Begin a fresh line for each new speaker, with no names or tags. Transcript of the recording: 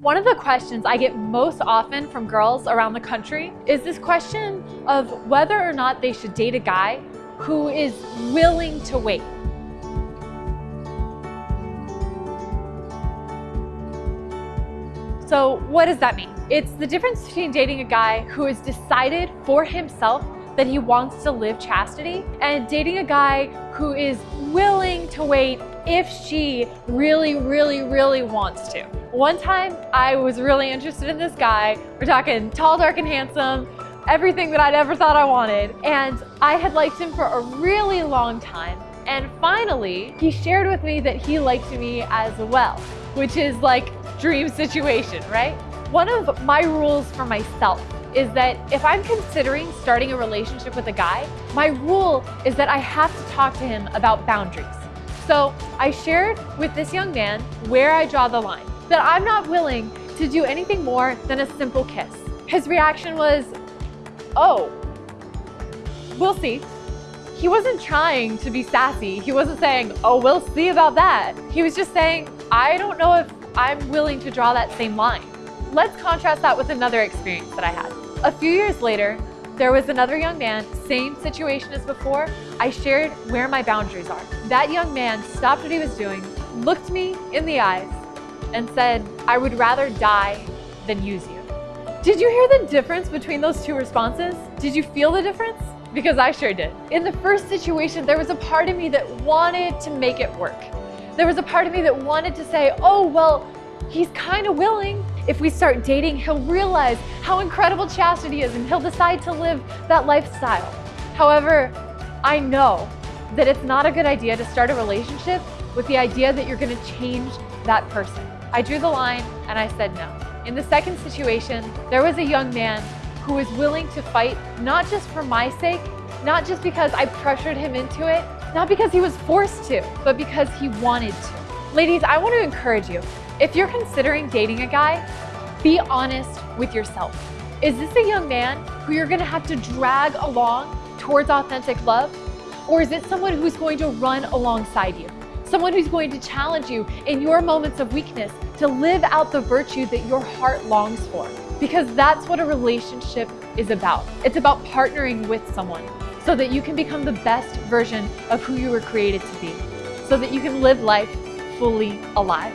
One of the questions I get most often from girls around the country is this question of whether or not they should date a guy who is willing to wait. So what does that mean? It's the difference between dating a guy who has decided for himself that he wants to live chastity and dating a guy who is willing to wait if she really, really, really wants to. One time I was really interested in this guy. We're talking tall, dark, and handsome, everything that I'd ever thought I wanted. And I had liked him for a really long time. And finally, he shared with me that he liked me as well, which is like dream situation, right? One of my rules for myself is that if I'm considering starting a relationship with a guy, my rule is that I have to talk to him about boundaries. So I shared with this young man where I draw the line, that I'm not willing to do anything more than a simple kiss. His reaction was, oh, we'll see. He wasn't trying to be sassy. He wasn't saying, oh, we'll see about that. He was just saying, I don't know if I'm willing to draw that same line. Let's contrast that with another experience that I had. A few years later, there was another young man, same situation as before. I shared where my boundaries are. That young man stopped what he was doing, looked me in the eyes, and said, I would rather die than use you. Did you hear the difference between those two responses? Did you feel the difference? Because I sure did. In the first situation, there was a part of me that wanted to make it work. There was a part of me that wanted to say, oh, well, he's kind of willing. If we start dating, he'll realize how incredible chastity is and he'll decide to live that lifestyle. However, I know that it's not a good idea to start a relationship with the idea that you're gonna change that person. I drew the line and I said no. In the second situation, there was a young man who was willing to fight, not just for my sake, not just because I pressured him into it, not because he was forced to, but because he wanted to. Ladies, I want to encourage you. If you're considering dating a guy, be honest with yourself. Is this a young man who you're gonna have to drag along towards authentic love? Or is it someone who's going to run alongside you? Someone who's going to challenge you in your moments of weakness to live out the virtue that your heart longs for. Because that's what a relationship is about. It's about partnering with someone so that you can become the best version of who you were created to be. So that you can live life fully alive.